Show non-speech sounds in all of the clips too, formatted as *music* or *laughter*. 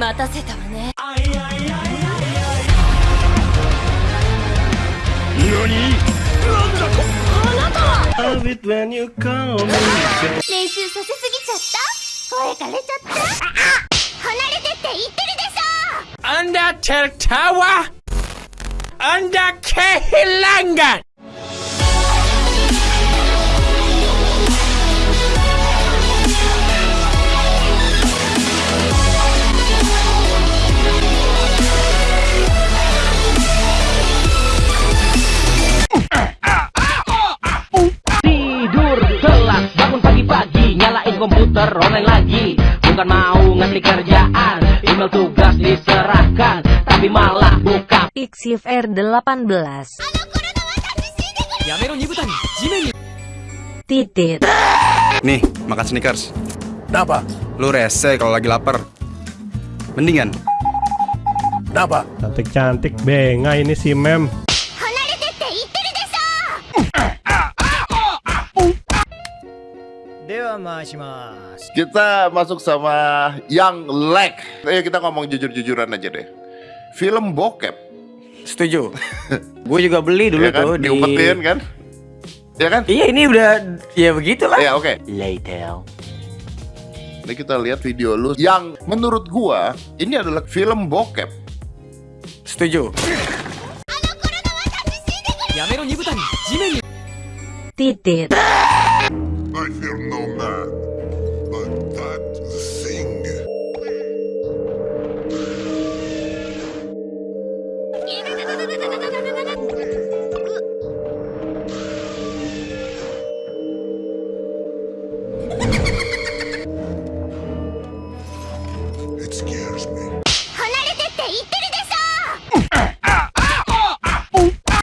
待たせたわね。練習させすぎちゃった？声枯れちゃった？あ離れてって言ってるでしょ。Anda tertawa? Anda kehilangan? Tidur daftar online lagi. Bukan mau ngasih kerjaan Email tugas diserahkan Tapi malah buka Iksif R18 Titit. Nih, makan sneakers. Kenapa? Lu rese kalau lagi lapar. Mendingan. Kenapa? Cantik-cantik, benga ini si mem. Kita masuk sama yang lag. Ayo eh, kita ngomong jujur-jujuran aja deh. Film bokep. Setuju. *laughs* gue juga beli dulu ya kan? tuh diumpetin di... kan. Ya kan? Iya ini udah ya begitulah. Ya oke. Okay. Later. Ini kita lihat video lu yang menurut gua ini adalah film bokep. Setuju. Ya, Titit.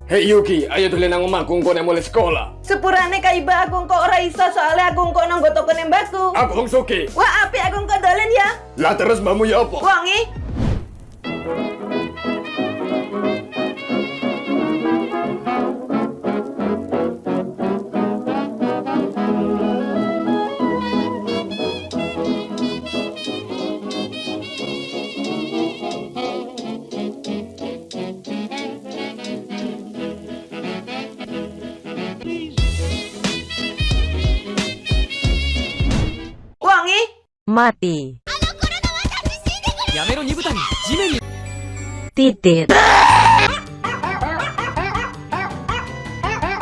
Hei Yuki, ayo tulen nang omahku engko nek mulai sekolah. Sepurane kaiba aku kok ora iso soalnya aku engko nang toko baku. Aku Hong suki. Wah, api aku engko dolen ya. Lah terus mamu ya apa? Wangi. Eh. Mati やめろ二豚に地面に。Titit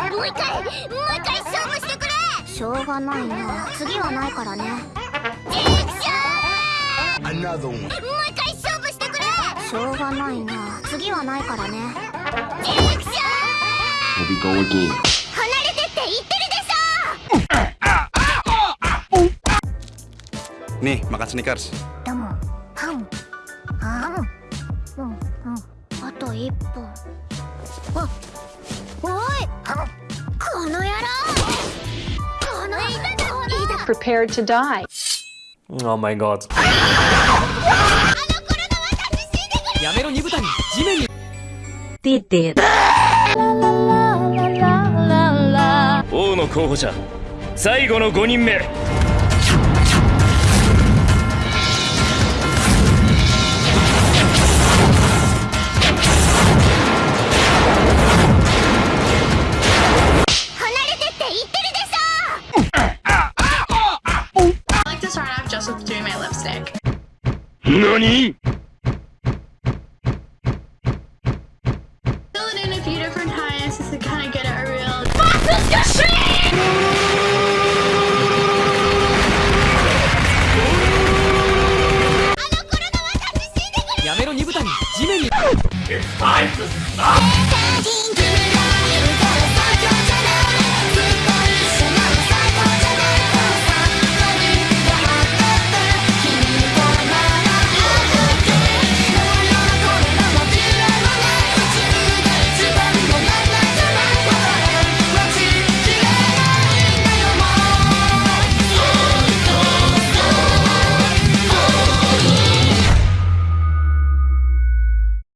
もう一回もう一回勝負してくれ。しょうがないな。次はないからね。クショ Another one. ンもう一回勝負してくれ。しょうがないな。次はないからね。クション Here we go again 離れてって言ってるで Nih, makan Snickers. ょでもパンパンうんうん。あと一本あおいこの野郎。このいたこの Prepared to die. Oh my god. やめろ二豚に地面に。Titit 王の候補者。最後の5人目何？